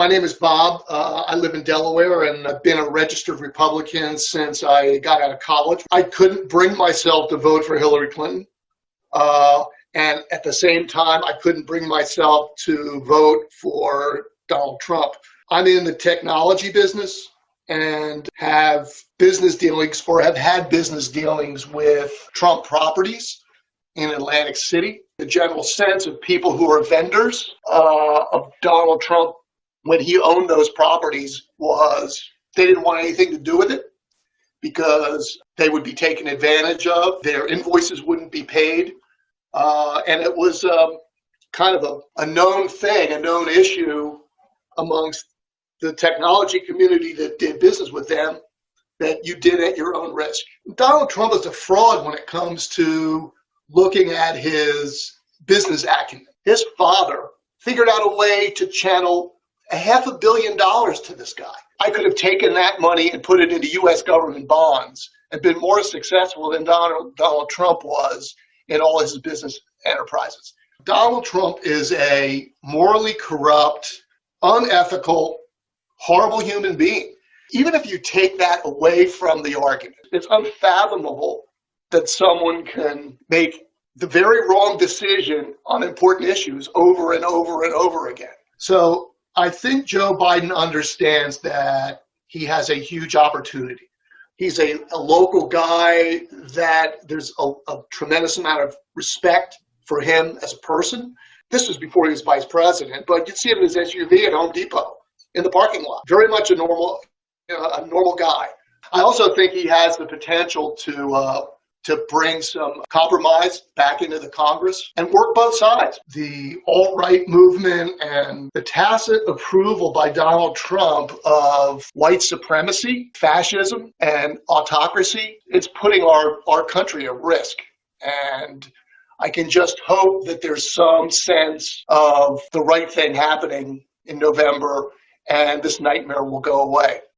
My name is Bob. Uh, I live in Delaware and I've been a registered Republican since I got out of college. I couldn't bring myself to vote for Hillary Clinton. Uh, and at the same time, I couldn't bring myself to vote for Donald Trump. I'm in the technology business and have business dealings or have had business dealings with Trump properties in Atlantic City. The general sense of people who are vendors uh, of Donald Trump when he owned those properties was they didn't want anything to do with it because they would be taken advantage of. Their invoices wouldn't be paid. Uh, and it was um, kind of a, a known thing, a known issue amongst the technology community that did business with them that you did at your own risk. Donald Trump is a fraud when it comes to looking at his business acumen. His father figured out a way to channel a half a billion dollars to this guy. I could have taken that money and put it into U.S. government bonds and been more successful than Donald, Donald Trump was in all his business enterprises. Donald Trump is a morally corrupt, unethical, horrible human being. Even if you take that away from the argument, it's unfathomable that someone can make the very wrong decision on important issues over and over and over again. So I think Joe Biden understands that he has a huge opportunity. He's a, a local guy that there's a, a tremendous amount of respect for him as a person. This was before he was vice president, but you'd see him in his SUV at Home Depot in the parking lot. Very much a normal, you know, a normal guy. I also think he has the potential to uh, to bring some compromise back into the Congress and work both sides. The alt-right movement and the tacit approval by Donald Trump of white supremacy, fascism, and autocracy, it's putting our, our country at risk. And I can just hope that there's some sense of the right thing happening in November and this nightmare will go away.